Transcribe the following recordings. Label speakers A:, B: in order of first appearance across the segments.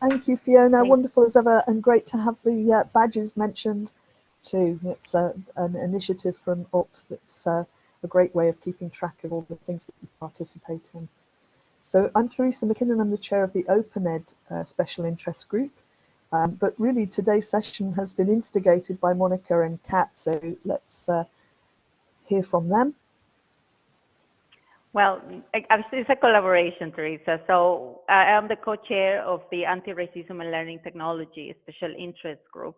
A: Thank you, Fiona. Wonderful as ever, and great to have the uh, badges mentioned too. It's uh, an initiative from Alt that's uh, a great way of keeping track of all the things that you participate in. So I'm Teresa MacKinnon, I'm the chair of the OpenEd uh, Special Interest Group. Um, but really today's session has been instigated by Monica and Kat, so let's uh, hear from them.
B: Well, it's a collaboration, Teresa. So I am the co-chair of the Anti-Racism and Learning Technology Special Interest Group.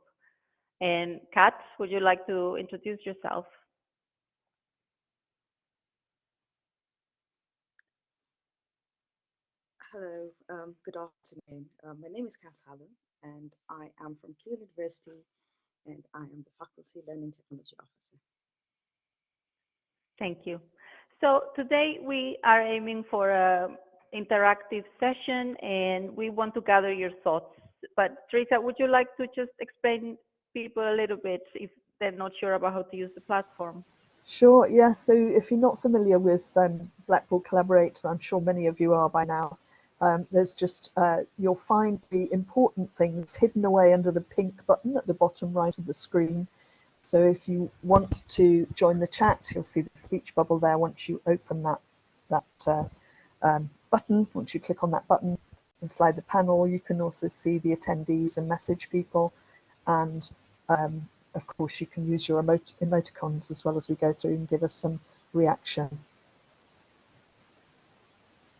B: And Kat, would you like to introduce yourself?
C: Hello, um, good afternoon. Um, my name is Kat Allen, and I am from Keele University, and I am the Faculty Learning Technology Officer.
B: Thank you. So today we are aiming for a interactive session and we want to gather your thoughts. But Teresa, would you like to just explain people a little bit if they're not sure about how to use the platform?
A: Sure, yeah. So if you're not familiar with um, Blackboard Collaborate, I'm sure many of you are by now, um, there's just, uh, you'll find the important things hidden away under the pink button at the bottom right of the screen. So if you want to join the chat, you'll see the speech bubble there once you open that, that uh, um, button. Once you click on that button and slide the panel, you can also see the attendees and message people. And um, of course, you can use your emot emoticons as well as we go through and give us some reaction.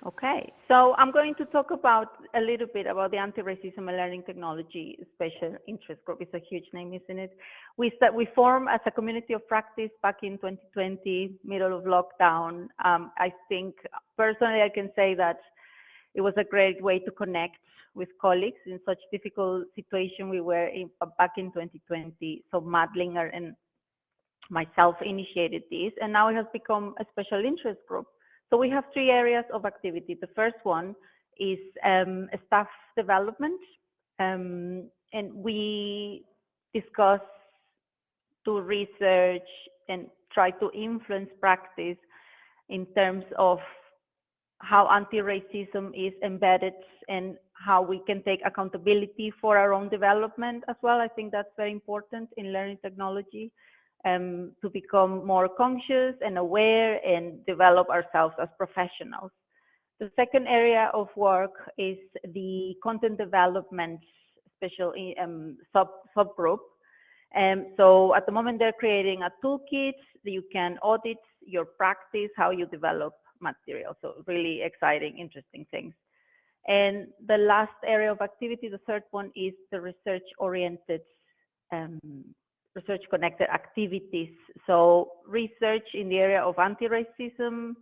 B: Okay, so I'm going to talk about a little bit about the anti-racism and learning technology special interest group. It's a huge name, isn't it? We start, we formed as a community of practice back in 2020, middle of lockdown. Um, I think personally, I can say that it was a great way to connect with colleagues in such difficult situation we were in back in 2020. So Madlinger and myself initiated this, and now it has become a special interest group so we have three areas of activity. The first one is um, staff development, um, and we discuss, do research, and try to influence practice in terms of how anti-racism is embedded and how we can take accountability for our own development as well. I think that's very important in learning technology um, to become more conscious and aware and develop ourselves as professionals. The second area of work is the content development special um, sub subgroup. Um, so at the moment they're creating a toolkit that you can audit your practice, how you develop material. So really exciting, interesting things. And the last area of activity, the third one is the research oriented um, research connected activities. So research in the area of anti-racism,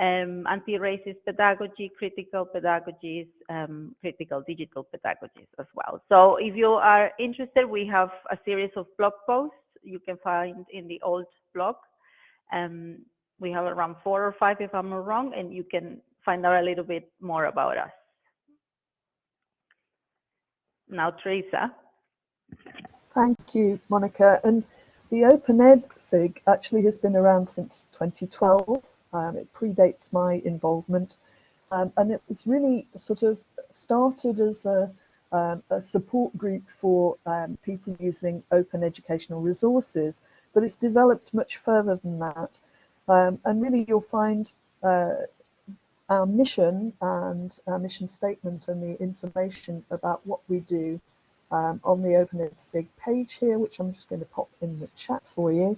B: um, anti-racist pedagogy, critical pedagogies, um, critical digital pedagogies as well. So if you are interested, we have a series of blog posts you can find in the Alt blog. Um, we have around four or five, if I'm not wrong, and you can find out a little bit more about us. Now, Teresa.
A: Thank you, Monica. And the OpenEd SIG actually has been around since 2012. Um, it predates my involvement. Um, and it was really sort of started as a, um, a support group for um, people using open educational resources, but it's developed much further than that. Um, and really you'll find uh, our mission and our mission statement and the information about what we do um, on the OpenEd SIG page here, which I'm just going to pop in the chat for you.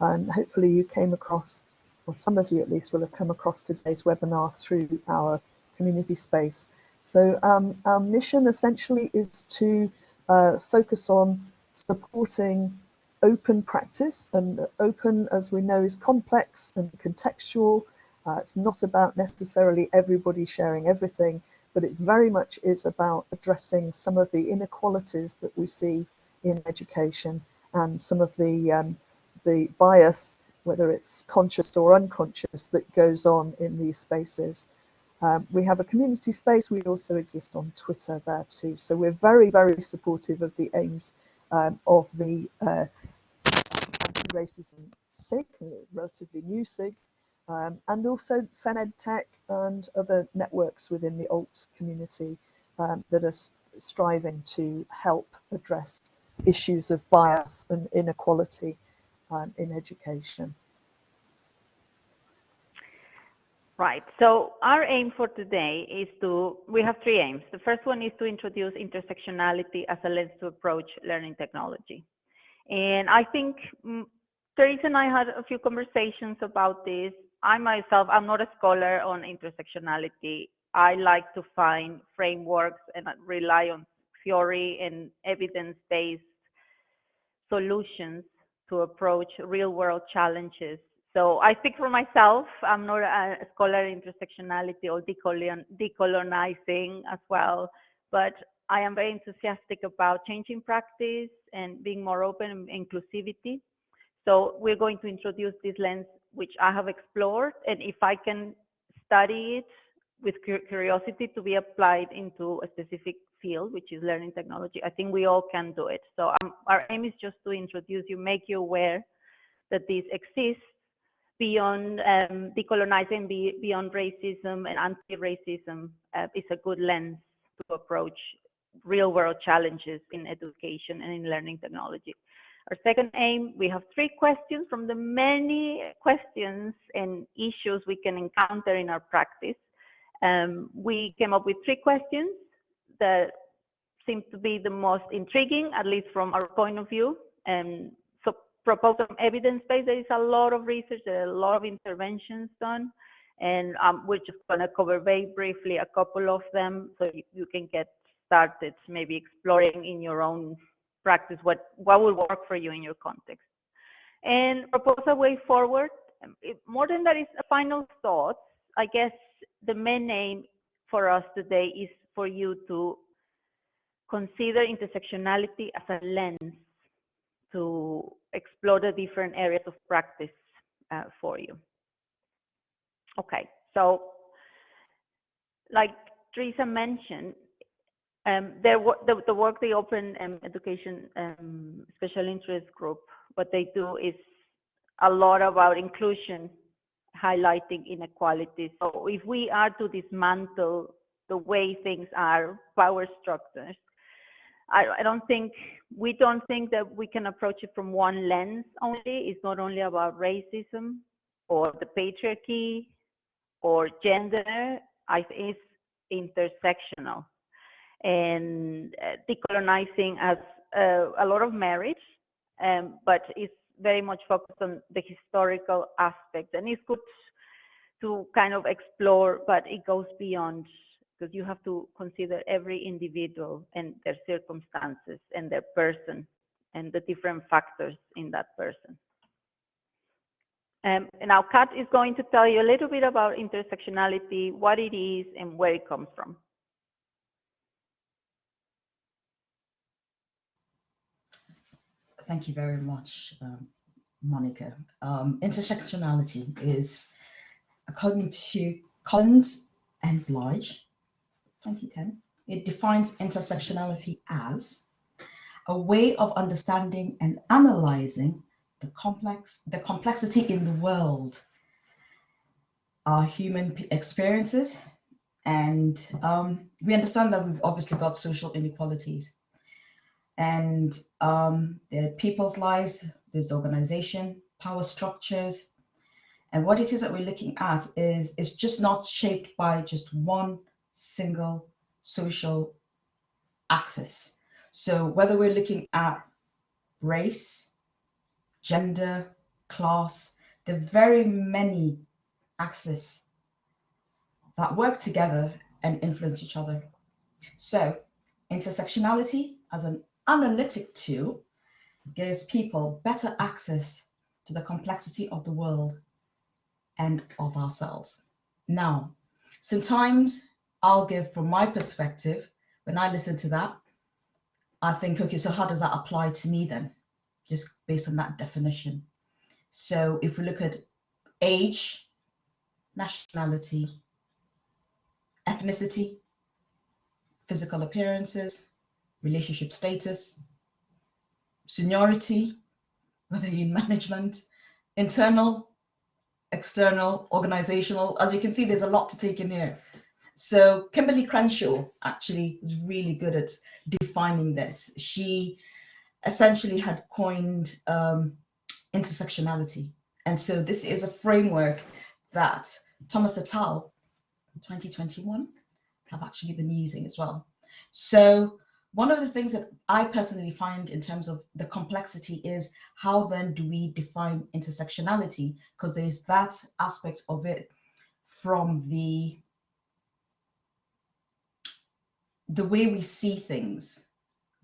A: And hopefully you came across, or some of you at least will have come across today's webinar through our community space. So um, our mission essentially is to uh, focus on supporting open practice and open as we know is complex and contextual. Uh, it's not about necessarily everybody sharing everything but it very much is about addressing some of the inequalities that we see in education and some of the um, the bias, whether it's conscious or unconscious, that goes on in these spaces. Um, we have a community space. We also exist on Twitter there too. So we're very, very supportive of the aims um, of the uh, anti-racism SIG, relatively new SIG, um, and also FemEdTech and other networks within the alt community um, that are striving to help address issues of bias and inequality um, in education.
B: Right. So our aim for today is to, we have three aims. The first one is to introduce intersectionality as a lens to approach learning technology. And I think mm, Teresa and I had a few conversations about this. I myself, I'm not a scholar on intersectionality. I like to find frameworks and rely on theory and evidence-based solutions to approach real-world challenges. So I speak for myself. I'm not a scholar in intersectionality or decolonizing as well, but I am very enthusiastic about changing practice and being more open and inclusivity. So we're going to introduce this lens, which I have explored, and if I can study it with curiosity to be applied into a specific field, which is learning technology, I think we all can do it. So um, our aim is just to introduce you, make you aware that this exists beyond um, decolonizing, be, beyond racism and anti-racism uh, is a good lens to approach real world challenges in education and in learning technology. Our second aim, we have three questions from the many questions and issues we can encounter in our practice. Um, we came up with three questions that seem to be the most intriguing, at least from our point of view. And so propose some evidence base. There is a lot of research, there are a lot of interventions done. And um, we're just going to cover very briefly a couple of them so you, you can get started maybe exploring in your own practice what, what will work for you in your context. And propose a way forward. More than that is a final thought. I guess the main aim for us today is for you to consider intersectionality as a lens to explore the different areas of practice uh, for you. Okay, so like Teresa mentioned, um, the, the, work the Open um, Education um, Special Interest Group, what they do is a lot about inclusion, highlighting inequalities. So if we are to dismantle the way things are, power structures, I, I don't think, we don't think that we can approach it from one lens only. It's not only about racism or the patriarchy or gender, I, it's intersectional and uh, decolonizing has uh, a lot of merit, um, but it's very much focused on the historical aspect. And it's good to kind of explore, but it goes beyond because you have to consider every individual and their circumstances and their person and the different factors in that person. Um, and now Kat is going to tell you a little bit about intersectionality, what it is and where it comes from.
D: Thank you very much, um, Monica. Um, intersectionality is, according to Collins and Bilge, 2010, it defines intersectionality as a way of understanding and analyzing the complex, the complexity in the world, our human experiences, and um, we understand that we've obviously got social inequalities and um, the people's lives, the organization, power structures. And what it is that we're looking at is it's just not shaped by just one single social axis. So whether we're looking at race, gender, class, the very many axes that work together and influence each other. So intersectionality as an analytic tool gives people better access to the complexity of the world and of ourselves. Now, sometimes I'll give from my perspective, when I listen to that, I think, okay, so how does that apply to me then? Just based on that definition. So if we look at age, nationality, ethnicity, physical appearances, relationship status, seniority, whether you're in management, internal, external, organizational. As you can see, there's a lot to take in here. So Kimberlé Crenshaw actually is really good at defining this. She essentially had coined um, intersectionality. And so this is a framework that Thomas et al. 2021 have actually been using as well. So one of the things that I personally find in terms of the complexity is how then do we define intersectionality? Because there's that aspect of it from the the way we see things,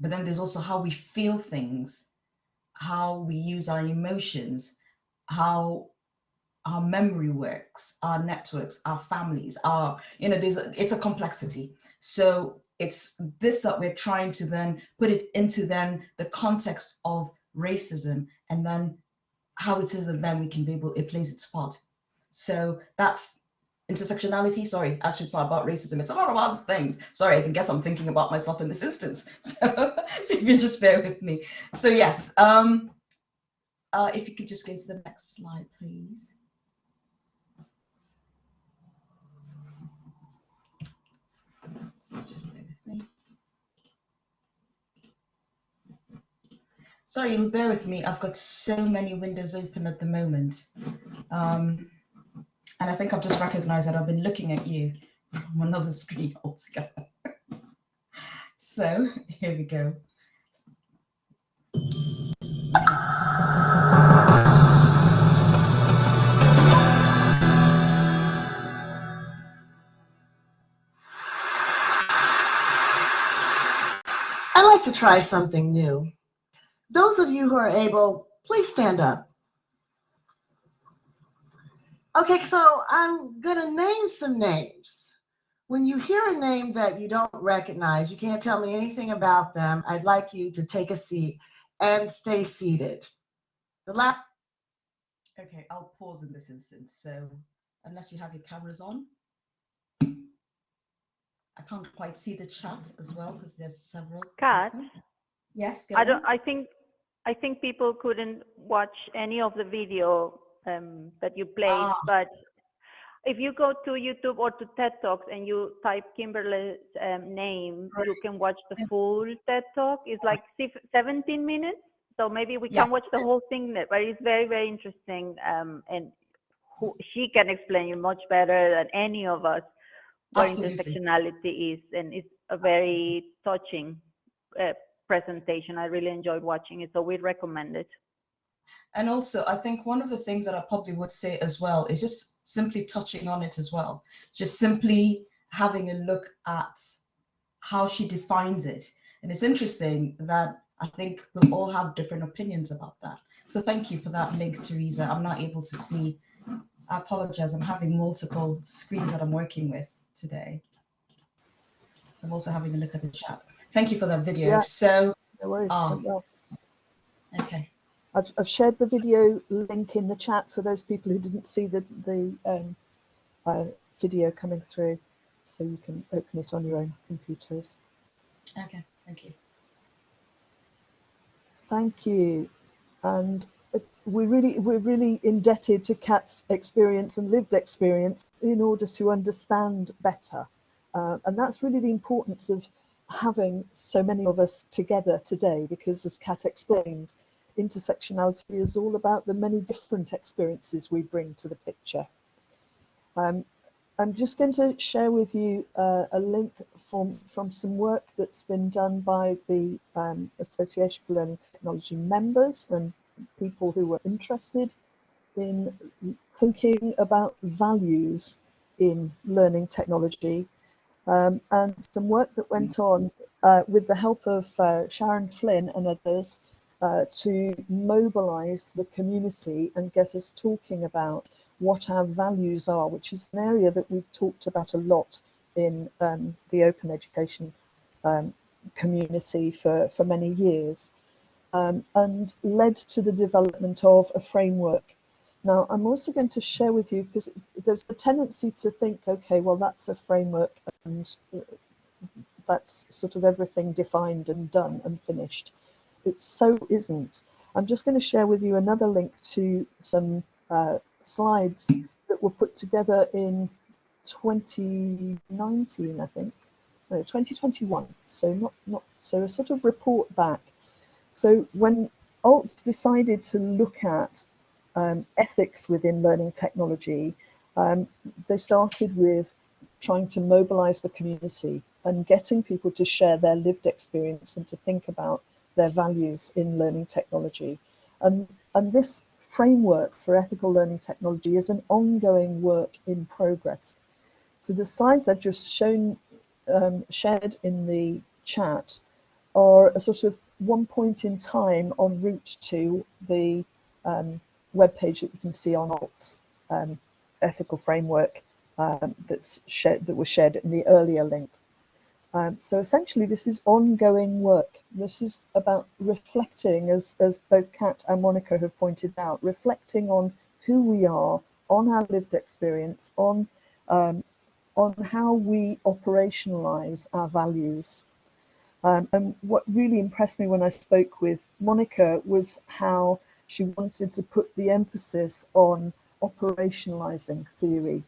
D: but then there's also how we feel things, how we use our emotions, how our memory works, our networks, our families, our, you know, there's a, it's a complexity. So it's this that we're trying to then put it into then the context of racism and then how it is that then we can be able, it plays its part. So that's intersectionality. Sorry, actually it's not about racism. It's a lot of other things. Sorry, I guess I'm thinking about myself in this instance. So, so if you just bear with me. So yes, um, uh, if you could just go to the next slide, please. Just bear with me. Sorry, bear with me. I've got so many windows open at the moment. Um, and I think I've just recognized that I've been looking at you from another screen altogether. so here we go.
E: I'd like to try something new. Those of you who are able, please stand up. Okay, so I'm going to name some names. When you hear a name that you don't recognize, you can't tell me anything about them, I'd like you to take a seat and stay seated. The last
D: Okay, I'll pause in this instance. So unless you have your cameras on. I can't quite see the chat as well because there's several.
B: Kat,
D: Yes,
B: I don't. I think I think people couldn't watch any of the video um, that you played,
D: Ah.
B: but if you go to YouTube or to TED Talks and you type Kimberlé's um, name, you can watch the full TED Talk. It's like 17 minutes, so maybe we
D: Yeah.
B: can watch the whole thing. But it's very very interesting, um, and who, she can explain you much better than any of us what
D: Absolutely.
B: intersectionality is, and it's a very touching uh, presentation. I really enjoyed watching it, so we recommend it.
D: And also, I think one of the things that I probably would say as well is just simply touching on it as well. Just simply having a look at how she defines it. And it's interesting that I think we'll all have different opinions about that. So thank you for that link, Teresa. I'm not able to see. I apologize. I'm having multiple screens that I'm working with today. I'm also having a look at the chat. Thank you for that video.
A: Yeah.
D: So,
A: No worries. Well.
D: okay.
A: I've, I've shared the video link in the chat for those people who didn't see the, the um, uh, video coming through, so you can open it on your own computers.
D: Okay. Thank you.
A: Thank you. And uh, we really, we're really indebted to Kat's experience and lived experience in order to understand better. Uh, and that's really the importance of having so many of us together today, because as Kat explained, intersectionality is all about the many different experiences we bring to the picture. Um, I'm just going to share with you uh, a link from, from some work that's been done by the um, Association for Learning Technology members and people who were interested in thinking about values in learning technology um, and some work that went on uh, with the help of uh, Sharon Flynn and others uh, to mobilize the community and get us talking about what our values are, which is an area that we've talked about a lot in um, the open education um, community for, for many years, um, and led to the development of a framework. Now, I'm also going to share with you, because there's a tendency to think, okay, well, that's a framework and that's sort of everything defined and done and finished. It so isn't. I'm just going to share with you another link to some uh, slides that were put together in 2019, I think, no, 2021. So not not so a sort of report back. So when Alt decided to look at um, ethics within learning technology, um, they started with trying to mobilize the community and getting people to share their lived experience and to think about their values in learning technology. And, and this framework for ethical learning technology is an ongoing work in progress. So the slides I've just shown, um, shared in the chat are a sort of one point in time en route to the um, web page that you can see on Alt's um, ethical framework um, that's shared, that was shared in the earlier link. Um, so essentially, this is ongoing work. This is about reflecting, as, as both Kat and Monica have pointed out, reflecting on who we are, on our lived experience, on um, on how we operationalize our values. Um, and what really impressed me when I spoke with Monica was how she wanted to put the emphasis on operationalizing theory.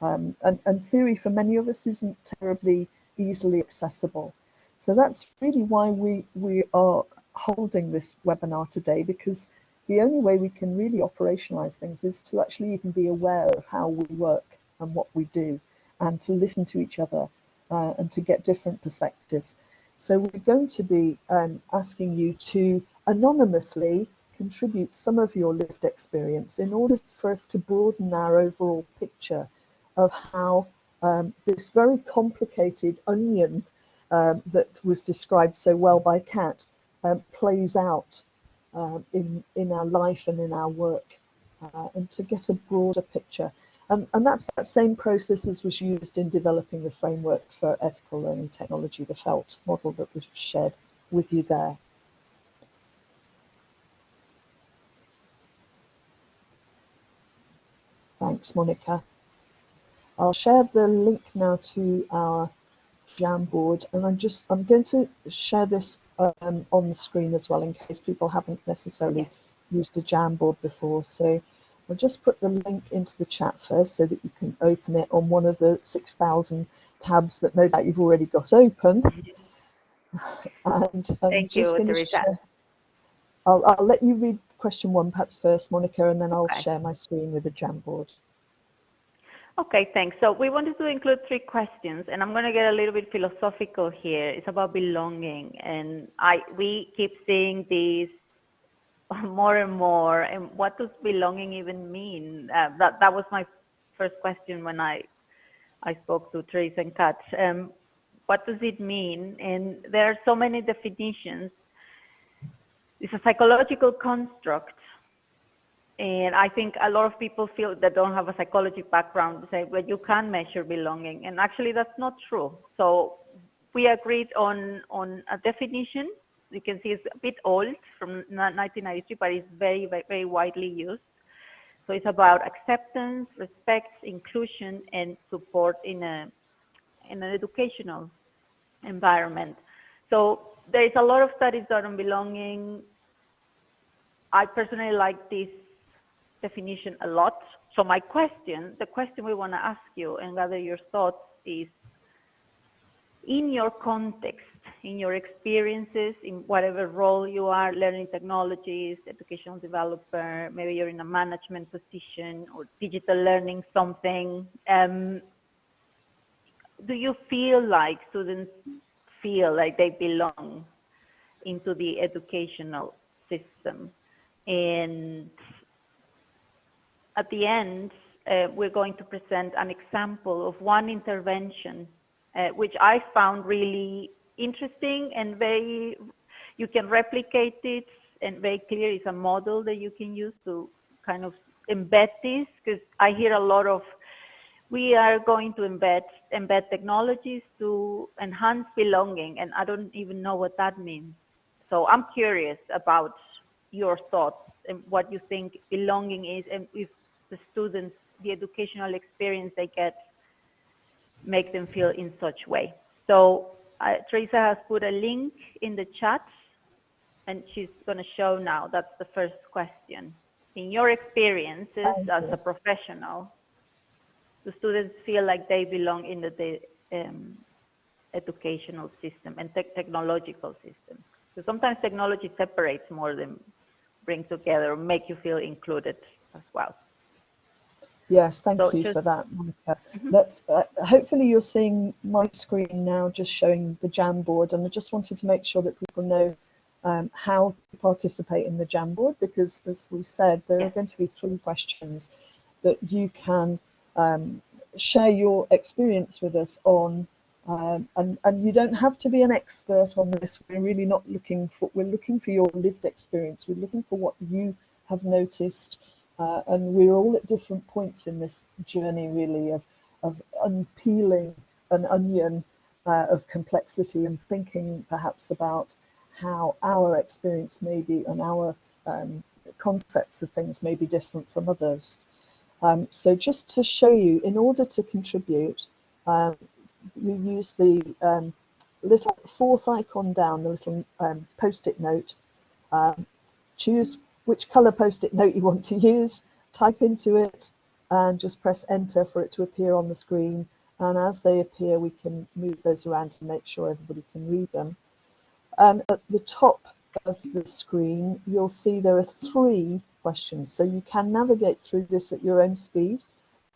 A: Um, and, and theory for many of us isn't terribly easily accessible. So that's really why we, we are holding this webinar today because the only way we can really operationalize things is to actually even be aware of how we work and what we do and to listen to each other uh, and to get different perspectives. So we're going to be um, asking you to anonymously contribute some of your lived experience in order for us to broaden our overall picture of how um, this very complicated onion um, that was described so well by Kat um, plays out uh, in, in our life and in our work uh, and to get a broader picture. And, and that's that same process as was used in developing the framework for ethical learning technology, the FELT model that we've shared with you there. Thanks, Monica. I'll share the link now to our Jamboard, and I'm just I'm going to share this um, on the screen as well in case people haven't necessarily used a Jamboard before. So I'll just put the link into the chat first so that you can open it on one of the 6,000 tabs that no doubt you've already got open.
B: and I'm Thank you, Teresa.
A: I'll, I'll let you read question one perhaps first, Monica, and then I'll okay. share my screen with the Jamboard.
B: Okay, thanks. So we wanted to include three questions, and I'm going to get a little bit philosophical here. It's about belonging, and I we keep seeing these more and more. And what does belonging even mean? Uh, that that was my first question when I I spoke to Teresa and Kat. Um, what does it mean? And there are so many definitions. It's a psychological construct and I think a lot of people feel that don't have a psychology background say, well, you can measure belonging. And actually, that's not true. So we agreed on, on a definition. You can see it's a bit old from 1993, but it's very, very, very widely used. So it's about acceptance, respect, inclusion, and support in a in an educational environment. So there is a lot of studies done on belonging. I personally like this definition a lot. So my question, the question we want to ask you and gather your thoughts is, in your context, in your experiences, in whatever role you are, learning technologies, educational developer, maybe you're in a management position or digital learning something, um, do you feel like students feel like they belong into the educational system? And at the end, uh, we're going to present an example of one intervention, uh, which I found really interesting and very, you can replicate it and very clear. It's a model that you can use to kind of embed this because I hear a lot of, we are going to embed, embed technologies to enhance belonging and I don't even know what that means. So I'm curious about your thoughts and what you think belonging is and if the students, the educational experience they get, make them feel in such way. So uh, Teresa has put a link in the chat and she's going to show now. That's the first question. In your experiences as a professional, the students feel like they belong in the, the um, educational system and te technological system. So sometimes technology separates more than bring together, or make you feel included as well.
A: Yes, thank
B: So
A: you
B: just-
A: for that, Monica.
B: Mhm.
A: Let's uh, hopefully you're seeing my screen now, just showing the Jamboard, and I just wanted to make sure that people know um, how to participate in the Jamboard because, as we said, there are going to be three questions that you can um, share your experience with us on. Um, and, and you don't have to be an expert on this. We're really not looking for, we're looking for your lived experience. We're looking for what you have noticed. Uh, and we're all at different points in this journey, really, of, of unpeeling an onion uh, of complexity and thinking perhaps about how our experience may be and our um, concepts of things may be different from others. Um, so just to show you, in order to contribute, um, you use the um, little fourth icon down, the little um, post-it note. Um, choose which color post-it note you want to use, type into it, and just press enter for it to appear on the screen. And as they appear, we can move those around to make sure everybody can read them. And at the top of the screen, you'll see there are three questions. So you can navigate through this at your own speed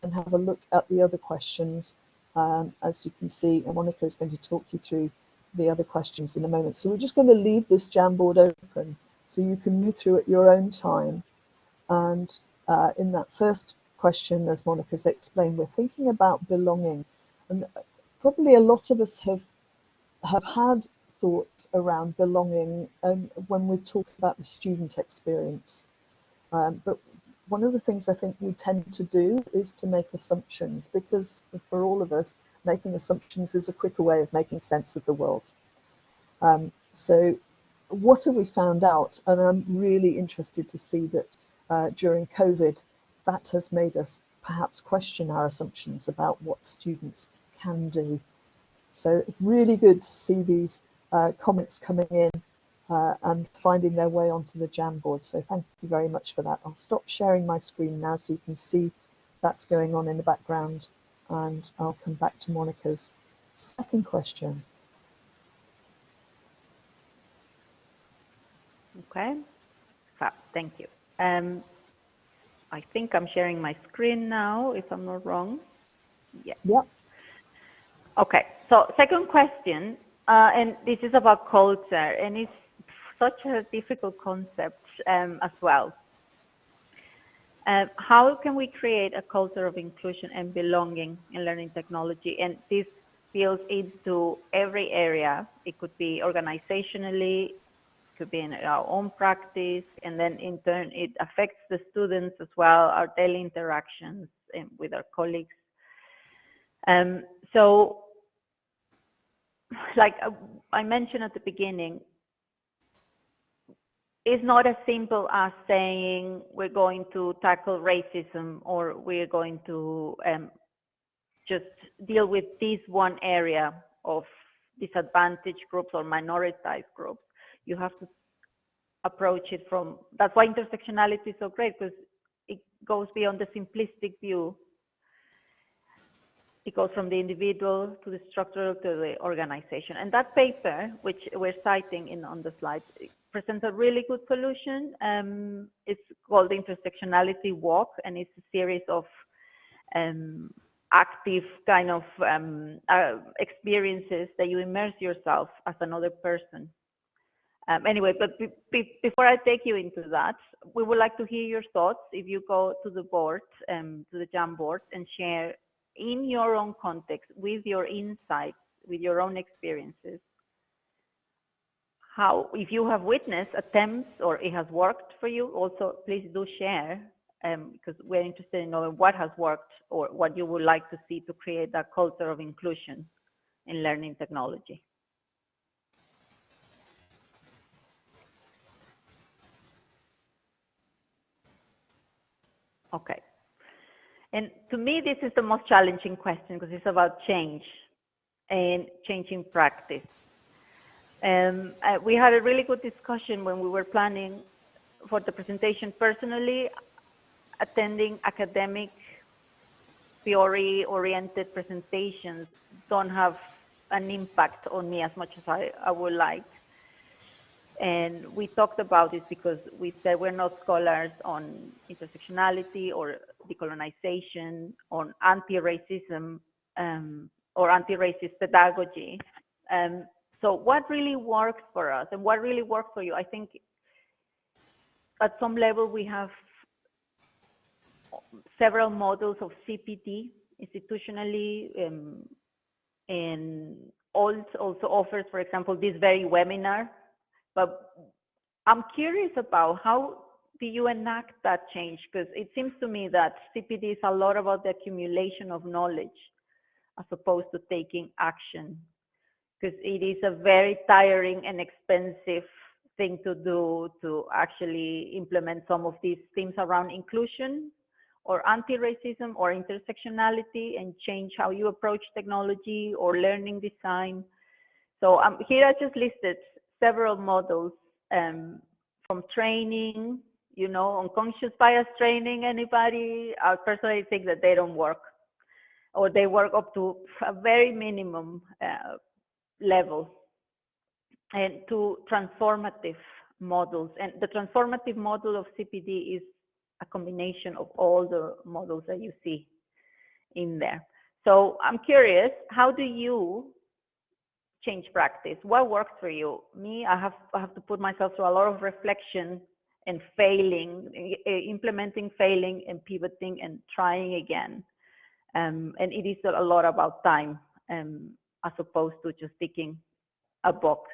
A: and have a look at the other questions. Um, as you can see, Monica is going to talk you through the other questions in a moment. So we're just going to leave this Jamboard open so you can move through at your own time. And uh, in that first question, as Monica's explained, we're thinking about belonging. And probably a lot of us have have had thoughts around belonging um, when we talk about the student experience. Um, but one of the things I think we tend to do is to make assumptions because for all of us, making assumptions is a quicker way of making sense of the world. Um, so what have we found out? And I'm really interested to see that uh, during COVID, that has made us perhaps question our assumptions about what students can do. So it's really good to see these uh, comments coming in uh, and finding their way onto the Jamboard. So thank you very much for that. I'll stop sharing my screen now so you can see that's going on in the background and I'll come back to Monica's second question.
B: Okay, Fab, thank you. Um, I think I'm sharing my screen now, if I'm not wrong. Yeah.
A: Yep.
B: Okay, so second question, uh, and this is about culture, and it's such a difficult concept um, as well. Uh, how can we create a culture of inclusion and belonging in learning technology? And this builds into every area. It could be organizationally, it could be in our own practice, and then in turn it affects the students as well, our daily interactions and with our colleagues. Um, so, like I mentioned at the beginning, it's not as simple as saying we're going to tackle racism or we're going to um, just deal with this one area of disadvantaged groups or minoritized groups. You have to approach it from, that's why intersectionality is so great because it goes beyond the simplistic view. It goes from the individual to the structural to the organization. And that paper, which we're citing in on the slide, presents a really good solution. Um, it's called the Intersectionality Walk, and it's a series of um, active kind of um, uh, experiences that you immerse yourself as another person. Um, anyway, but be, be, before I take you into that, we would like to hear your thoughts. If you go to the board, um, to the Jam board, and share in your own context, with your insights, with your own experiences, how, if you have witnessed attempts or it has worked for you, also please do share um, because we're interested in knowing what has worked or what you would like to see to create that culture of inclusion in learning technology. Okay. And to me, this is the most challenging question because it's about change and changing practice. Um, uh, we had a really good discussion when we were planning for the presentation personally, attending academic theory oriented presentations don't have an impact on me as much as I, I would like. And we talked about this because we said we're not scholars on intersectionality or decolonization, on anti-racism um, or anti-racist pedagogy. Um, so what really works for us and what really works for you? I think at some level we have several models of CPD institutionally um, and also offers, for example, this very webinar. But I'm curious about how do you enact that change? Because it seems to me that CPD is a lot about the accumulation of knowledge as opposed to taking action. Because it is a very tiring and expensive thing to do to actually implement some of these themes around inclusion or anti-racism or intersectionality and change how you approach technology or learning design. So um, here I just listed several models um, from training, you know, unconscious bias training, anybody? I personally think that they don't work or they work up to a very minimum uh, level and to transformative models. And the transformative model of CPD is a combination of all the models that you see in there. So I'm curious, how do you change practice? What works for you? Me, I have, I have to put myself through a lot of reflection and failing, implementing, failing, and pivoting and trying again. Um, and it is a lot about time um, as opposed to just ticking a box.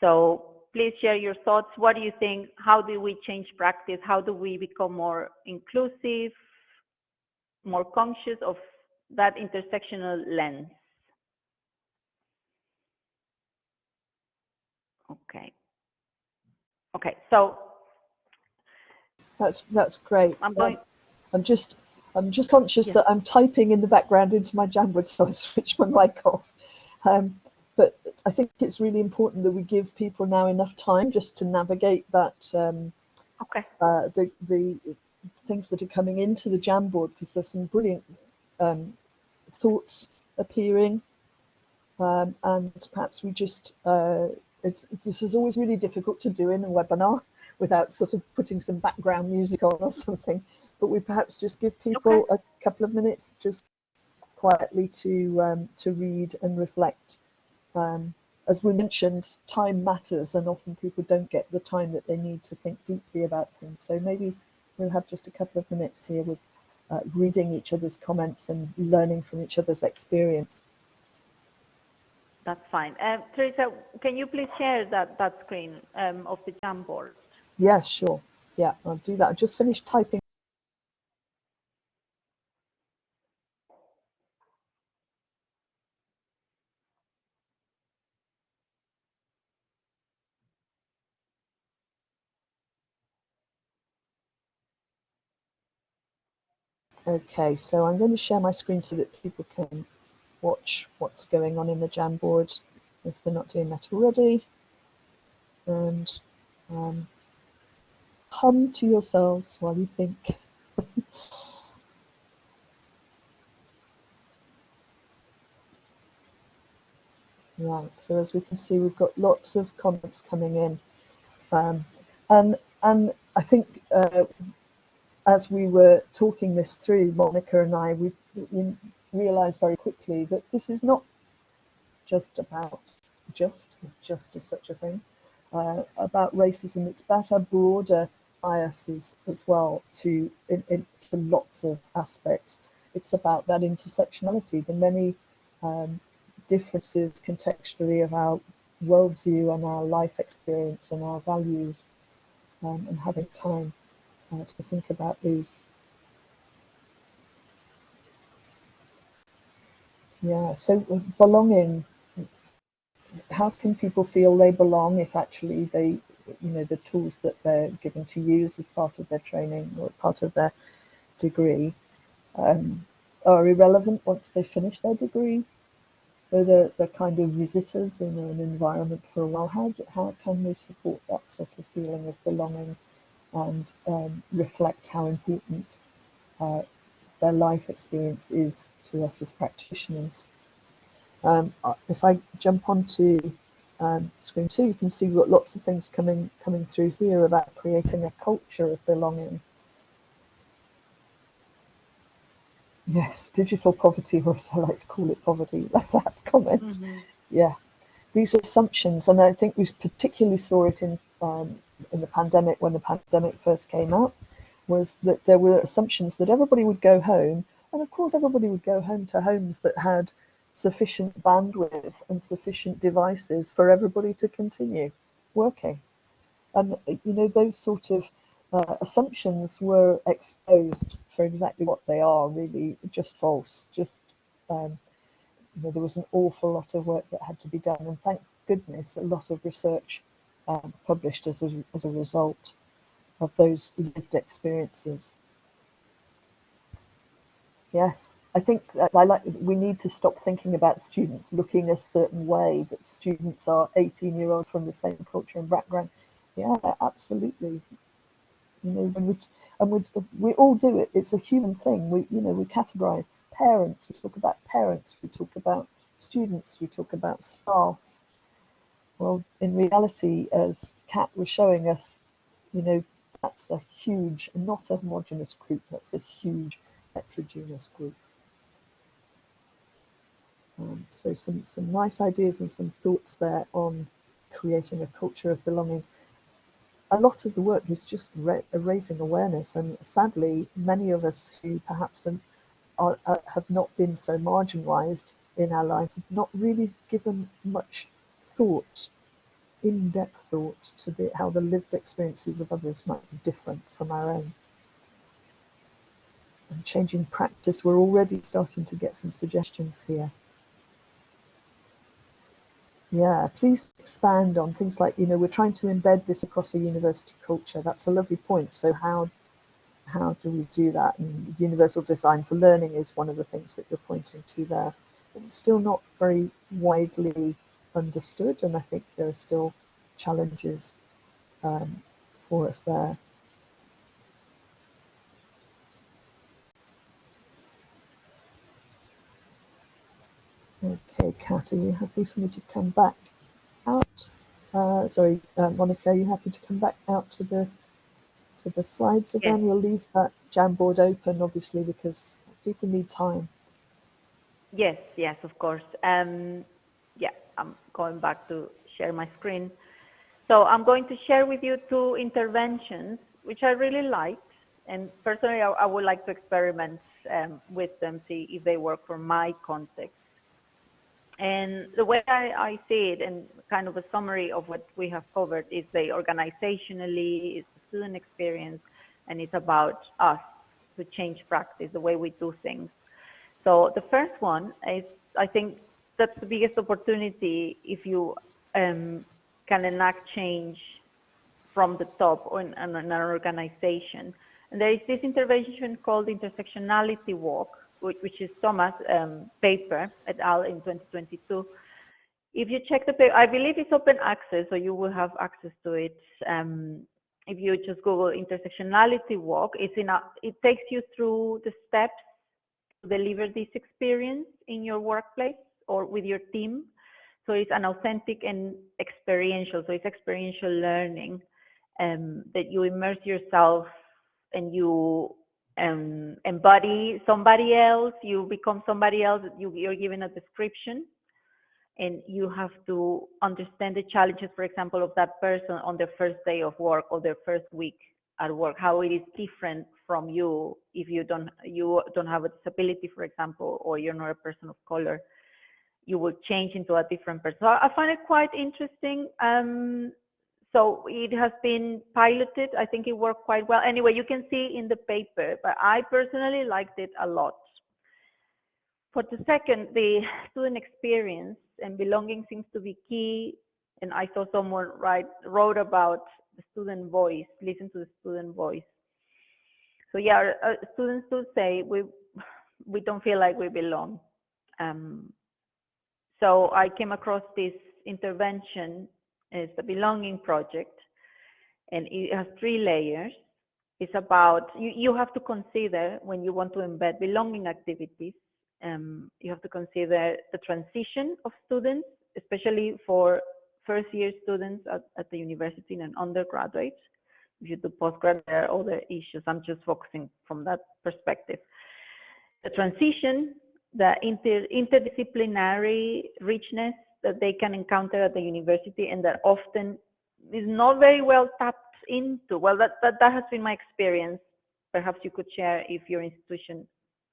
B: So please share your thoughts. What do you think? How do we change practice? How do we become more inclusive, more conscious of that intersectional lens? Okay. Okay, so
A: that's that's great.
B: I'm going.
A: Um, I'm just I'm just conscious
B: yes.
A: that I'm typing in the background into my Jamboard, so I switch my mic off. Um, but I think it's really important that we give people now enough time just to navigate that um,
B: okay.
A: uh, the the things that are coming into the Jamboard because there's some brilliant um, thoughts appearing, um, and perhaps we just uh, it's, it's, this is always really difficult to do in a webinar without sort of putting some background music on or something. But we perhaps just give people okay. a couple of minutes just quietly to um, to read and reflect um, as we mentioned, time matters, and often people don't get the time that they need to think deeply about things. So maybe we'll have just a couple of minutes here with uh, reading each other's comments and learning from each other's experience.
B: That's fine. Uh, Teresa, can you please share that, that screen um, of the Jamboard?
A: Yeah, sure. Yeah, I'll do that. I just finished typing Okay, so I'm going to share my screen so that people can watch what's going on in the Jamboard if they're not doing that already. And um, hum to yourselves while you think. right, so as we can see, we've got lots of comments coming in. Um, and, and I think uh, as we were talking this through, Monica and I, we, we realized very quickly that this is not just about just, just as such a thing, uh, about racism. It's about our broader biases as well to in, in, to lots of aspects. It's about that intersectionality, the many um, differences contextually of our worldview and our life experience and our values um, and having time uh, to think about these. Yeah, so uh, belonging, how can people feel they belong if actually they, you know, the tools that they're given to use as part of their training or part of their degree um, are irrelevant once they finish their degree? So they're, they're kind of visitors in an environment for a while. How, do, how can we support that sort of feeling of belonging and um, reflect how important uh, their life experience is to us as practitioners. Um, if I jump onto um, screen two, you can see we've got lots of things coming coming through here about creating a culture of belonging. Yes, digital poverty, or as I like to call it, poverty. That's that comment. Mm -hmm. Yeah, these assumptions, and I think we particularly saw it in um, in the pandemic when the pandemic first came out, was that there were assumptions that everybody would go home, and of course everybody would go home to homes that had sufficient bandwidth and sufficient devices for everybody to continue working. And you know those sort of uh, assumptions were exposed for exactly what they are, really just false. Just um, you know, there was an awful lot of work that had to be done, and thank goodness, a lot of research um, published as a, as a result of those lived experiences. Yes. I think I like we need to stop thinking about students looking a certain way, that students are 18 year olds from the same culture and background. Yeah, absolutely. You know, when we and we we all do it. It's a human thing. We you know we categorize parents. We talk about parents. We talk about students. We talk about staff. Well, in reality, as Kat was showing us, you know, that's a huge, not a homogenous group. That's a huge heterogeneous group. Um, so some, some nice ideas and some thoughts there on creating a culture of belonging. A lot of the work is just raising awareness, and sadly, many of us who perhaps are, are, have not been so marginalized in our life have not really given much thought, in-depth thought, to the, how the lived experiences of others might be different from our own. And changing practice, we're already starting to get some suggestions here. Yeah, please expand on things like, you know, we're trying to embed this across a university culture. That's a lovely point. So how how do we do that? And universal design for learning is one of the things that you're pointing to there. But it's still not very widely understood, and I think there are still challenges um, for us there. Okay, Kat, are you happy for me to come back out? Uh, sorry, uh, Monica, are you happy to come back out to the to the slides again? Yes. We'll leave that Jamboard open, obviously, because people need time.
B: Yes, yes, of course. Um, yeah, I'm going back to share my screen. So I'm going to share with you two interventions, which I really liked. And personally, I, I would like to experiment um, with them, see if they work for my context. And the way I, I, see it, and kind of a summary of what we have covered, is the organizationally, it's the student experience, and it's about us to change practice, the way we do things. So the first one is, I think that's the biggest opportunity if you um, can enact change from the top in, in an organization. And there is this intervention called intersectionality walk, which is Thomas' um, paper et al. in 2022. If you check the paper, I believe it's open access, so you will have access to it. Um, if you just Google intersectionality walk, it's in a, it takes you through the steps to deliver this experience in your workplace or with your team. So it's an authentic and experiential. So it's experiential learning um, that you immerse yourself and you um, embody somebody else, you become somebody else, you, you're given a description and you have to understand the challenges, for example, of that person on their first day of work or their first week at work, how it is different from you if you don't you don't have a disability, for example, or you're not a person of color. You will change into a different person. So I find it quite interesting. Um, so it has been piloted. I think it worked quite well. Anyway, you can see in the paper, but I personally liked it a lot. For the second, the student experience and belonging seems to be key. And I saw someone write wrote about the student voice, listen to the student voice. So yeah, uh, students do say we we don't feel like we belong. Um, so I came across this intervention is the belonging project and it has three layers It's about, you, you have to consider when you want to embed belonging activities, um, you have to consider the transition of students, especially for first year students at, at the university and undergraduates. If you do postgrad, there are other issues. I'm just focusing from that perspective. The transition, the inter, interdisciplinary richness that they can encounter at the university and that often is not very well tapped into. Well, that, that, that has been my experience. Perhaps you could share if your institution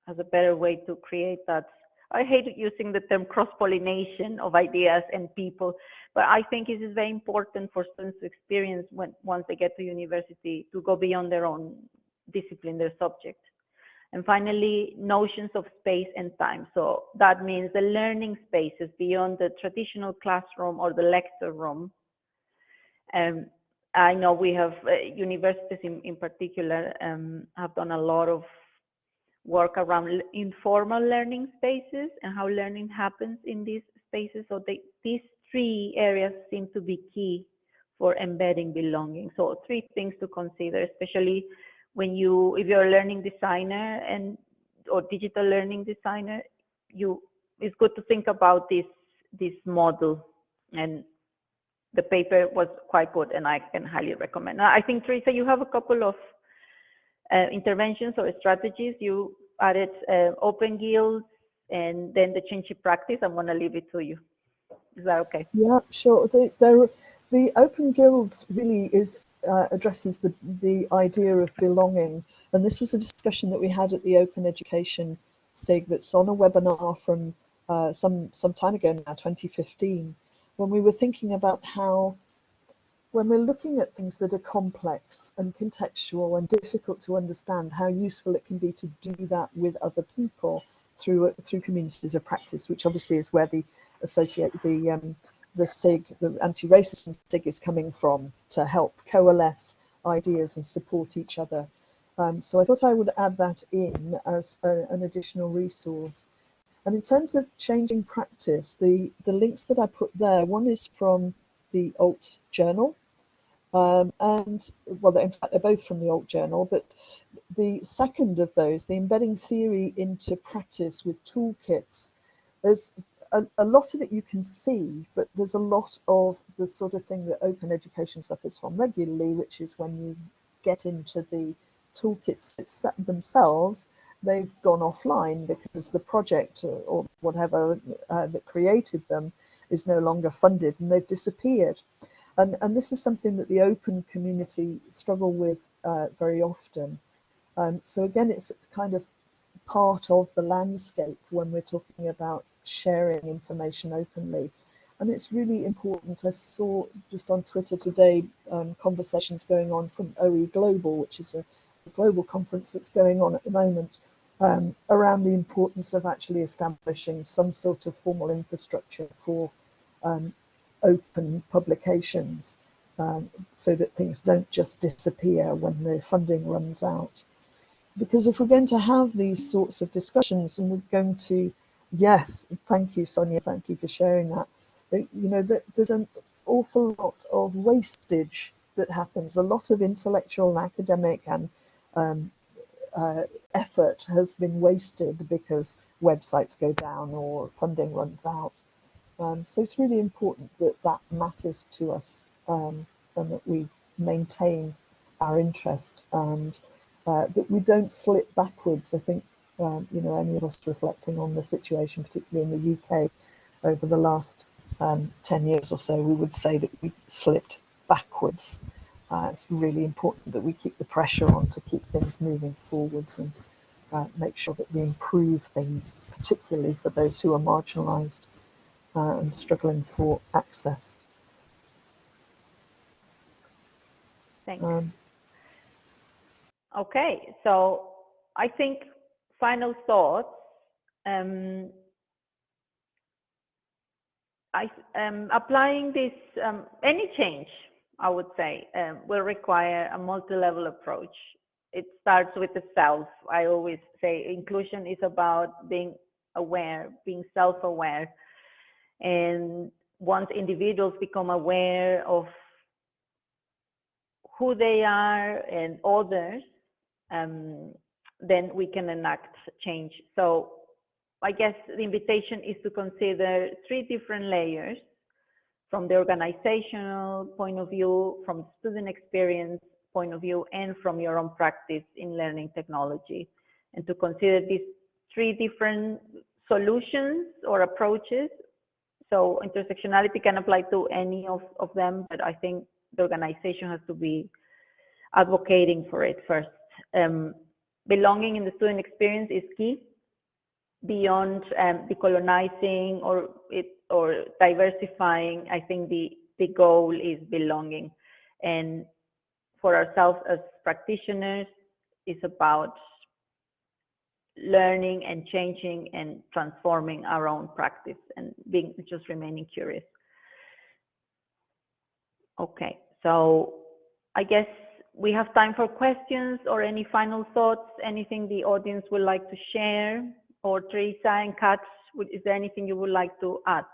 B: has a better way to create that. I hate using the term cross-pollination of ideas and people, but I think it is very important for students to experience when once they get to university to go beyond their own discipline, their subject. And finally, notions of space and time. So that means the learning spaces beyond the traditional classroom or the lecture room. Um, I know we have uh, universities in, in particular um, have done a lot of work around informal learning spaces and how learning happens in these spaces. So they, these three areas seem to be key for embedding belonging. So three things to consider, especially when you, if you're a learning designer and or digital learning designer, you it's good to think about this this model and the paper was quite good and I can highly recommend. I think Teresa, you have a couple of uh, interventions or strategies. You added uh, open guilds and then the change in practice. I'm going to leave it to you. Is that okay?
A: Yeah, sure. The, there, the open guilds really is uh, addresses the the idea of belonging, and this was a discussion that we had at the Open Education SIG that's on a webinar from uh, some some time ago now, 2015, when we were thinking about how when we're looking at things that are complex and contextual and difficult to understand, how useful it can be to do that with other people through through communities of practice, which obviously is where the associate the um, the SIG, the anti-racism SIG is coming from to help coalesce ideas and support each other. Um, so I thought I would add that in as a, an additional resource. And in terms of changing practice, the, the links that I put there, one is from the alt journal, um, and well, in fact, they're both from the alt journal, but the second of those, the embedding theory into practice with toolkits, there's a, a, lot of it you can see, but there's a lot of the sort of thing that open education suffers from regularly, which is when you get into the toolkits themselves, they've gone offline because the project or, or whatever uh, that created them is no longer funded and they've disappeared. And, and this is something that the open community struggle with uh, very often. Um, so again, it's kind of part of the landscape when we're talking about sharing information openly. And it's really important. I saw just on Twitter today um, conversations going on from OE Global, which is a, global conference that's going on at the moment, um, around the importance of actually establishing some sort of formal infrastructure for um, open publications um, so that things don't just disappear when the funding runs out. Because if we're going to have these sorts of discussions and we're going to, yes, thank you, Sonia, thank you for sharing that. You know, there's an awful lot of wastage that happens, a lot of intellectual and academic and um, uh, effort has been wasted because websites go down or funding runs out. Um, so it's really important that that matters to us um, and that we maintain our interest and uh, that we don't slip backwards. I think, um, you know, any of us reflecting on the situation, particularly in the UK, over the last um, 10 years or so, we would say that we slipped backwards. Uh, it's really important that we keep the pressure on to keep things moving forwards and uh, make sure that we improve things, particularly for those who are marginalised uh, and struggling for access.
B: Thanks. Um, okay, so I think final thoughts. Um, I, um, applying this, um, any change, I would say, um, will require a multi-level approach. It starts with the self. I always say inclusion is about being aware, being self-aware, and once individuals become aware of who they are and others, um, then we can enact change. So I guess the invitation is to consider three different layers from the organizational point of view, from student experience point of view, and from your own practice in learning technology. And to consider these three different solutions or approaches. So intersectionality can apply to any of, of them, but I think the organization has to be advocating for it first. Um, belonging in the student experience is key beyond um, decolonizing or it or diversifying. I think the the goal is belonging, and for ourselves as practitioners, is about learning and changing and transforming our own practice and being just remaining curious. Okay, so I guess we have time for questions or any final thoughts, anything the audience would like to share, or Teresa and Kat, is there anything you would like to add?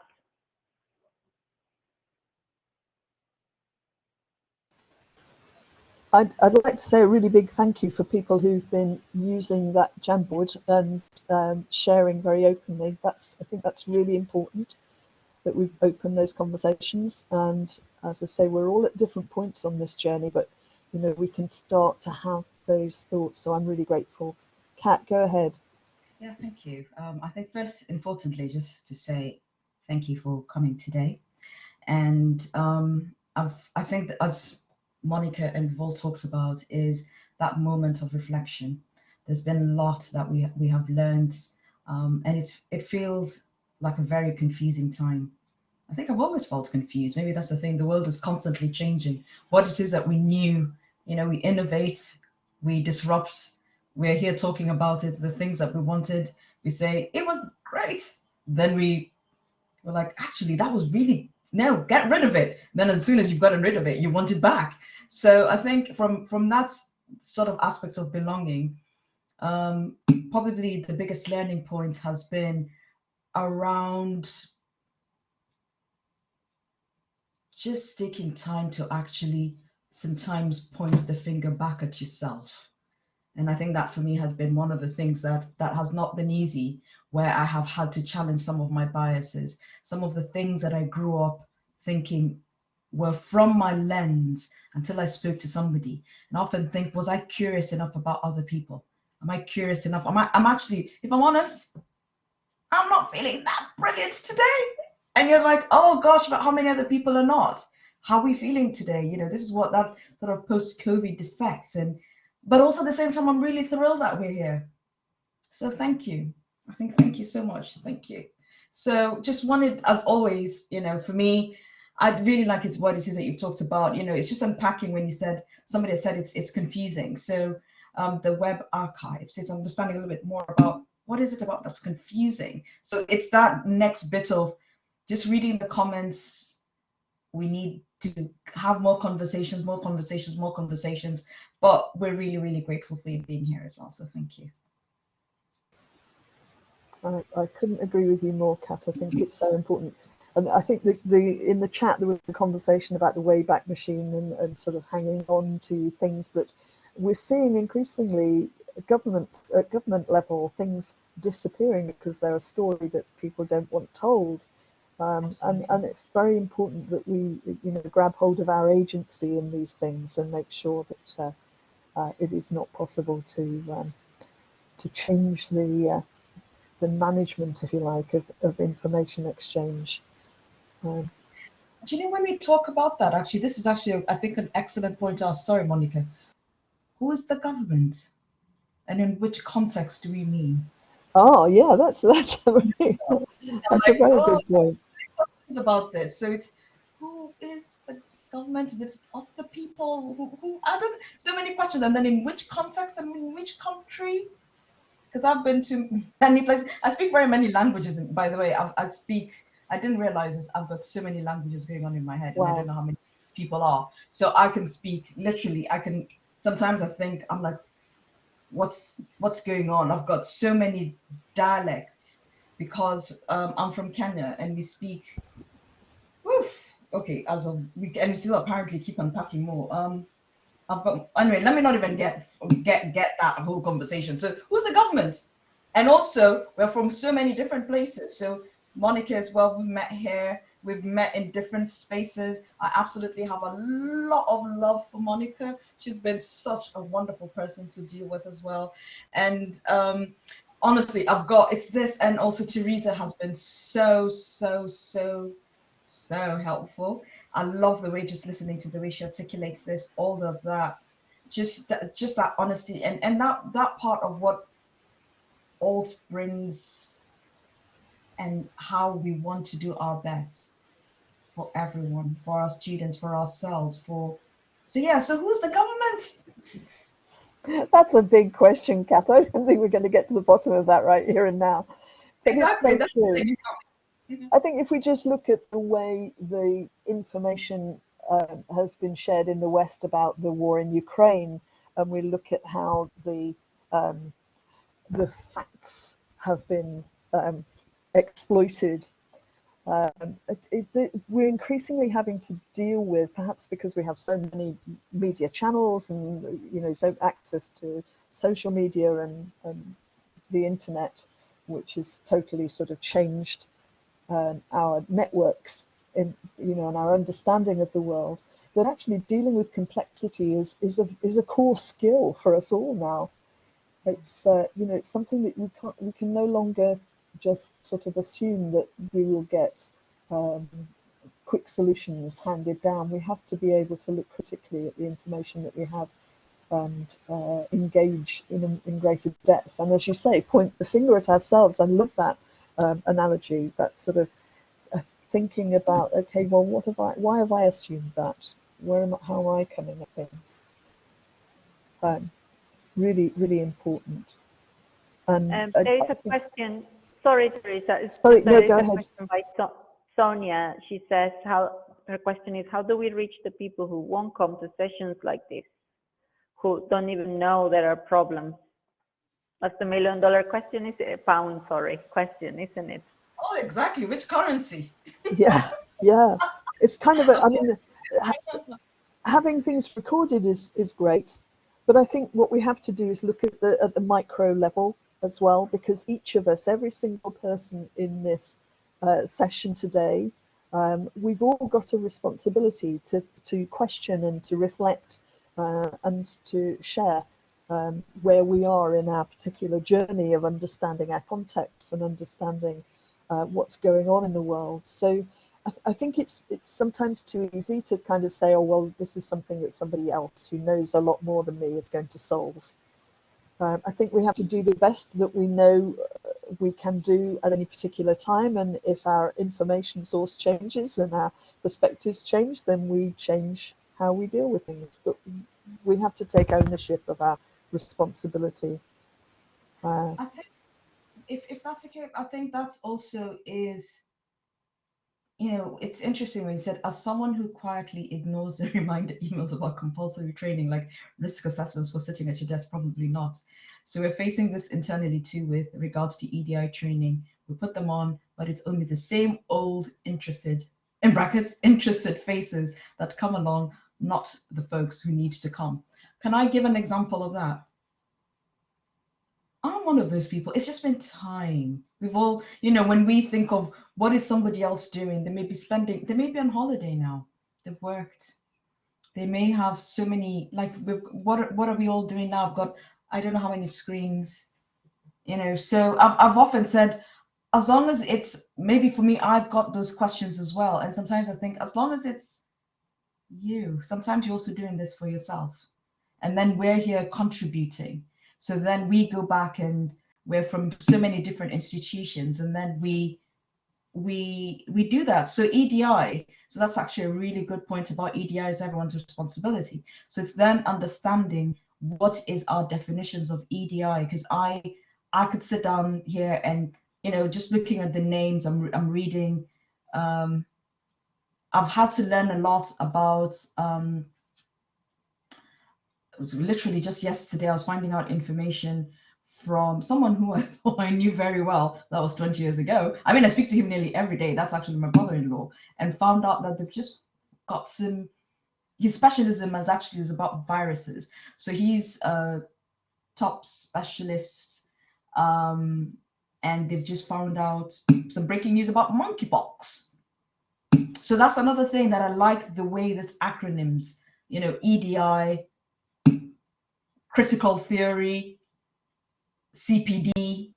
A: I'd, I'd like to say a really big thank you for people who've been using that Jamboard and um, sharing very openly. That's I think that's really important that we've opened those conversations. And as I say, we're all at different points on this journey, but you know we can start to have those thoughts. So I'm really grateful. Kat, go ahead.
D: Yeah, thank you. Um, I think first, importantly, just to say thank you for coming today. And um, I think that as Monica and Vol talks about is that moment of reflection. There's been a lot that we we have learned, um, and it's it feels like a very confusing time. I think I've always felt confused. Maybe that's the thing. The world is constantly changing. What it is that we knew, you know, we innovate, we disrupt. We're here talking about it. The things that we wanted, we say it was great. Then we were like, actually, that was really no, get rid of it. Then as soon as you've gotten rid of it, you want it back. So I think from from that sort of aspect of belonging, um, probably the biggest learning point has been around just taking time to actually sometimes point the finger back at yourself. And I think that for me has been one of the things that that has not been easy, where I have had to challenge some of my biases, some of the things that I grew up thinking were from my lens until I spoke to somebody. And often think, was I curious enough about other people? Am I curious enough? Am I, I'm actually, if I'm honest, I'm not feeling that brilliant today. And you're like, oh gosh, but how many other people are not? How are we feeling today? You know, this is what that sort of post-COVID effect. And but also at the same time, I'm really thrilled that we're here. So thank you. I think thank you so much. Thank you. So just wanted, as always, you know, for me, I'd really like it's what it is that you've talked about. You know, it's just unpacking when you said somebody said it's it's confusing. So um, the web archives, it's understanding a little bit more about what is it about that's confusing. So it's that next bit of just reading the comments. We need to have more conversations, more conversations, more conversations. But we're really, really grateful for you being here as well. So thank you.
A: I, I couldn't agree with you more, Kat. I think it's so important. And I think the, the in the chat there was a conversation about the Wayback Machine and, and sort of hanging on to things that we're seeing increasingly governments at government level things disappearing because they're a story that people don't want told. Um, and, and it's very important that we you know grab hold of our agency in these things and make sure that uh, uh, it is not possible to um, to change the uh, the management, if you like, of, of information exchange. Um,
D: Do you know when we talk about that? Actually, this is actually, I think, an excellent point to ask. Sorry, Monica. Who is the government, and in which context do we mean?
A: Oh, yeah, that's that's a, that's like, a very oh, good point.
D: About this, so it's who is the government? Is it us, the people? Who, who I don't. So many questions, and then in which context and in which country? Because I've been to many places. I speak very many languages. And by the way, I, I speak I didn't realize this. I've got so many languages going on in my head, wow. and I don't know how many people are. So I can speak literally. I can sometimes I think I'm like, what's what's going on? I've got so many dialects because um, I'm from Kenya and we speak. Oof, okay, as of we and we still apparently keep unpacking more. Um, anyway. Let me not even get get get that whole conversation. So who's the government? And also, we're from so many different places. So Monica as well, we've met here. We've met in different spaces. I absolutely have a lot of love for Monica. She's been such a wonderful person to deal with as well. And um, honestly, I've got it's this, and also Teresa has been so, so, so, so helpful. I love the way just listening to the way she articulates this, all of that, just that, just that honesty, and and that that part of what alt brings, and how we want to do our best for everyone, for our students, for ourselves, for so yeah. So who's the government?
A: That's a big question, Kat. I don't think we're going to get to the bottom of that right here and now.
D: But exactly. That's true.
A: I think if we just look at the way the information uh, has been shared in the West about the war in Ukraine, and we look at how the um, the facts have been um, exploited um, it, it, we're increasingly having to deal with, perhaps because we have so many media channels and you know so access to social media and, and the internet, which has totally sort of changed um, our networks in you know and our understanding of the world. That actually dealing with complexity is is a is a core skill for us all now. It's uh, you know it's something that we can't we can no longer just sort of assume that we will get um, quick solutions handed down. We have to be able to look critically at the information that we have and uh, engage in, in greater depth. And as you say, point the finger at ourselves. I love that um, analogy, that sort of uh, thinking about, okay, well, what have I, why have I assumed that? Where am I, how am I coming at things? Um, really, really important.
B: And um, there is a question Sorry, Teresa.
A: Sorry, no, go ahead.
B: By so Sonia, she says, how her question is, how do we reach the people who won't come to sessions like this, who don't even know there are problems? That's the million dollar question, is it? Pound, sorry, question, isn't it?
D: Oh, exactly. Which currency?
A: yeah, yeah. It's kind of a, I mean, having things recorded is, is great, but I think what we have to do is look at the, at the micro level as well, because each of us, every single person in this uh, session today, um, we've all got a responsibility to, to question and to reflect uh, and to share um, where we are in our particular journey of understanding our context and understanding uh, what's going on in the world. So I, th I, think it's it's sometimes too easy to kind of say, oh well, this is something that somebody else who knows a lot more than me is going to solve. Um, I think we have to do the best that we know uh, we can do at any particular time, and if our information source changes and our perspectives change, then we change how we deal with things. But we have to take ownership of our responsibility.
D: Uh, I think if, if that's okay, I think that also is you know, it's interesting when you said, as someone who quietly ignores the reminder emails about compulsory training, like risk assessments for sitting at your desk, probably not. So we're facing this internally too with regards to EDI training. We put them on, but it's only the same old interested, in brackets, interested faces that come along, not the folks who need to come. Can I give an example of that? I'm one of those people. It's just been time. We've all, you know, when we think of what is somebody else doing, they may be spending, they may be on holiday now. They've worked. They may have so many, like, what, what are we all doing now? I've got, I don't know how many screens, you know. So I've, I've often said, as long as it's, maybe for me, I've got those questions as well. And sometimes I think, as long as it's you, sometimes you're also doing this for yourself. And then we're here contributing so then we go back and we're from so many different institutions, and then we we we do that. So EDI, so that's actually a really good point about EDI is everyone's responsibility. So it's then understanding what is our definitions of EDI because I I could sit down here and you know just looking at the names I'm I'm reading. Um, I've had to learn a lot about um, literally just yesterday, I was finding out information from someone who I thought I knew very well. That was 20 years ago. I mean, I speak to him nearly every day. That's actually my brother-in-law, and found out that they've just got some his specialism is actually is about viruses. So he's a top specialist, um, and they've just found out some breaking news about monkeypox. So that's another thing that I like the way this acronyms, you know, EDI, critical theory, CPD,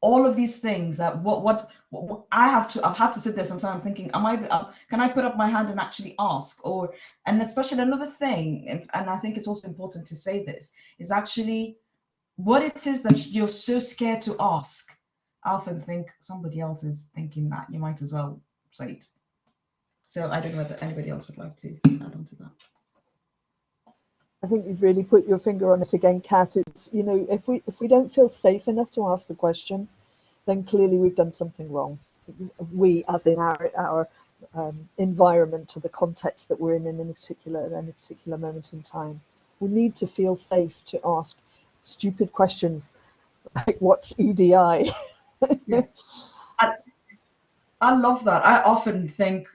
D: all of these things that what, what what I have to I've had to sit there sometimes thinking am I uh, can I put up my hand and actually ask? Or and especially another thing and, and I think it's also important to say this is actually what it is that you're so scared to ask I often think somebody else is thinking that. You might as well say it. So I don't know whether anybody else would like to add on to that
A: I think you've really put your finger on it again, Kat. It's you know if we if we don't feel safe enough to ask the question, then clearly we've done something wrong. We, as in our our um, environment, to the context that we're in in a particular in a particular moment in time, we need to feel safe to ask stupid questions like what's EDI.
D: yeah. I, I love that. I often think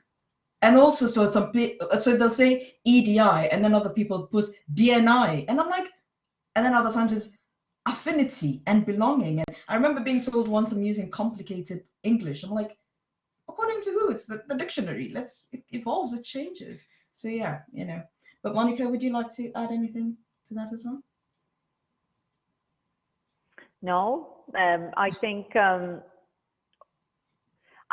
D: and also so some so they'll say EDI and then other people put DNI and I'm like and then other times it's affinity and belonging. And I remember being told once I'm using complicated English I'm like according to who? It's the, the dictionary. Let's it evolves it changes. So yeah you know. But Monica would you like to add anything to that as well?
B: No. Um, I think um,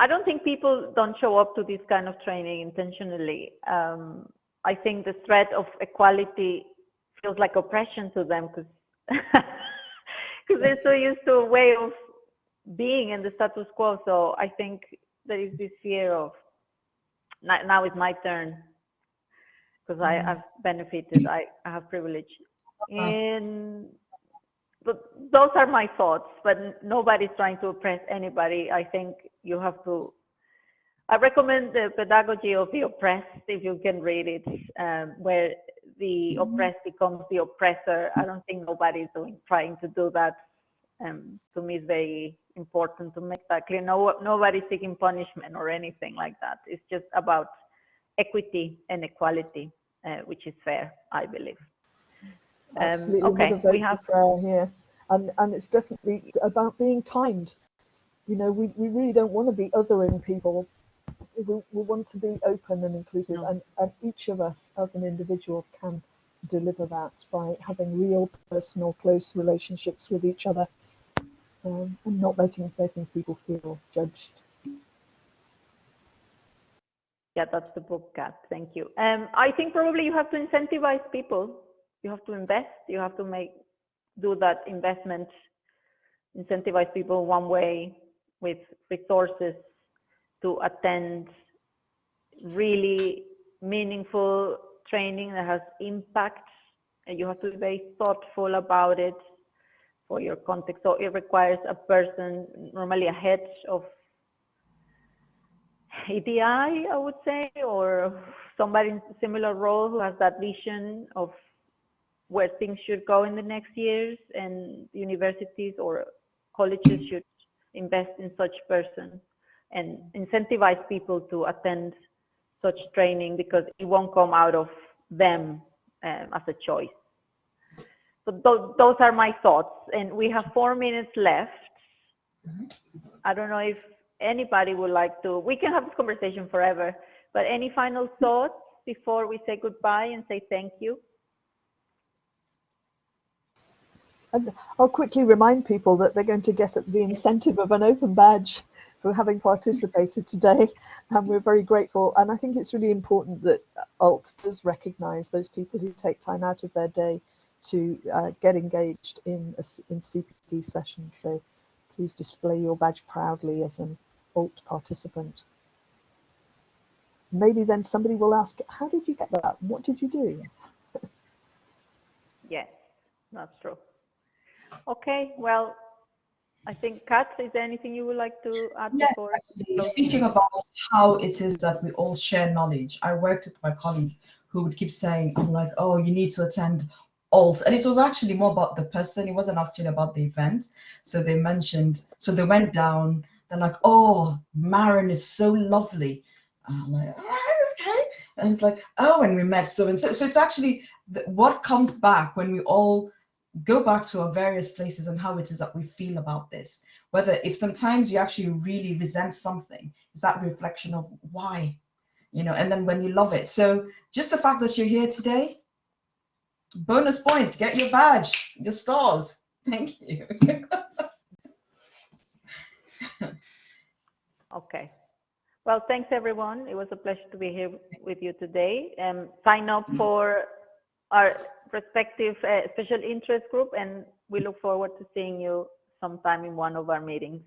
B: I don't think people don't show up to this kind of training intentionally. Um, I think the threat of equality feels like oppression to them because because they're so used to a way of being in the status quo. So I think there is this fear of now it's my turn because I, have mm-hmm. benefited. I, I have privilege. And but those are my thoughts. But nobody's trying to oppress anybody. I think you have to I recommend the pedagogy of the oppressed if you can read it, um, where the mm-hmm. oppressed becomes the oppressor. I don't think nobody's doing trying to do that. Um, to me, it's very important to make that clear. No, nobody's seeking punishment or anything like that. It's just about equity and equality, uh, which is fair, I believe.
A: Um, Absolutely, okay, we have fair here, and and it's definitely about being kind you know, we, we really don't want to be othering people. We, we want to be open and inclusive, no. and, and each of us as an individual can deliver that by having real personal, close relationships with each other um, and not letting, letting people feel judged.
B: Yeah, that's the book, Kat. Thank you. Um, I think probably you have to incentivize people. You have to invest. You have to make do that investment, incentivize people one way with resources to attend really meaningful training that has impact and you have to be very thoughtful about it for your context so it requires a person normally a head of EDI I would say or somebody in similar role who has that vision of where things should go in the next years and universities or colleges should invest in such person and incentivize people to attend such training because it won't come out of them um, as a choice. So th those are my thoughts. And we have four minutes left. Mm-hmm. I don't know if anybody would like to, we can have this conversation forever, but any final thoughts before we say goodbye and say thank you?
A: And I'll quickly remind people that they're going to get the incentive of an open badge for having participated today, and we're very grateful. And I think it's really important that ALT does recognise those people who take time out of their day to uh, get engaged in a, in CPD sessions. So please display your badge proudly as an ALT participant. Maybe then somebody will ask, how did you get that? What did you do?
B: yes, that's true. Okay, well, I think Kat, is there anything you would like to add
D: yes,
B: before?
D: Actually, speaking about how it is that we all share knowledge, I worked with my colleague who would keep saying, I'm like, oh, you need to attend alt. And it was actually more about the person. It wasn't actually about the event. So they mentioned, so they went down, they're like, oh, Maren is so lovely. I'm like, oh, okay. and it's like, oh, and we met so and so. So it's actually the, what comes back when we all go back to our various places and how it is that we feel about this. Whether if sometimes you actually really resent something, is that reflection of why, you know, and then when you love it. So just the fact that you're here today, bonus points, get your badge, your stars. Thank you.
B: Okay. Well, thanks everyone. It was a pleasure to be here with you today. Um, sign up for our respective uh, special interest group and we look forward to seeing you sometime in one of our meetings.